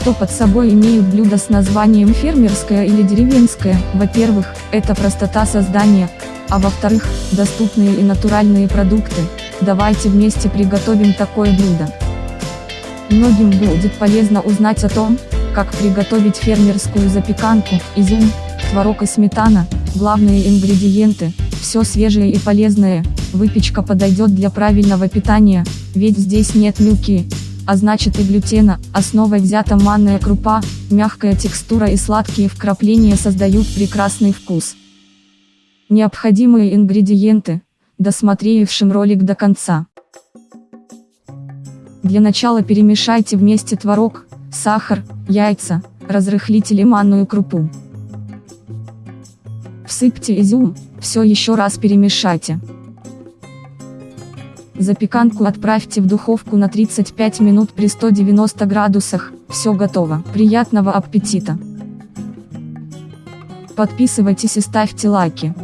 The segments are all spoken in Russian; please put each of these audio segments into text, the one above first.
Что под собой имеют блюда с названием фермерское или деревенское? Во-первых, это простота создания, а во-вторых, доступные и натуральные продукты. Давайте вместе приготовим такое блюдо. Многим будет полезно узнать о том, как приготовить фермерскую запеканку, изюм, творог и сметана, главные ингредиенты, все свежее и полезное, выпечка подойдет для правильного питания, ведь здесь нет мюки, а значит и глютена, основой взята манная крупа, мягкая текстура и сладкие вкрапления создают прекрасный вкус. Необходимые ингредиенты, досмотревшим ролик до конца. Для начала перемешайте вместе творог, сахар, яйца, разрыхлите манную крупу. Всыпьте изюм, все еще раз перемешайте. Запеканку отправьте в духовку на 35 минут при 190 градусах, все готово. Приятного аппетита! Подписывайтесь и ставьте лайки.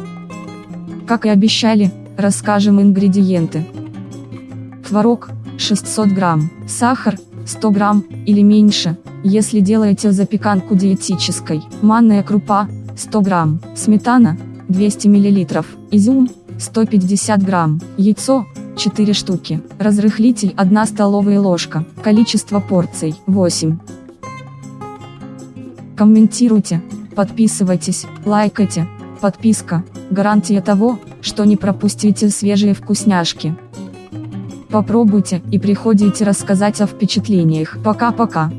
Как и обещали, расскажем ингредиенты. Творог, 600 грамм, сахар, 100 грамм, или меньше, если делаете запеканку диетической, манная крупа, 100 грамм, сметана, 200 миллилитров, изюм, 150 грамм, яйцо, 4 штуки, разрыхлитель 1 столовая ложка, количество порций 8. Комментируйте, подписывайтесь, лайкайте, подписка, гарантия того, что не пропустите свежие вкусняшки. Попробуйте и приходите рассказать о впечатлениях. Пока-пока.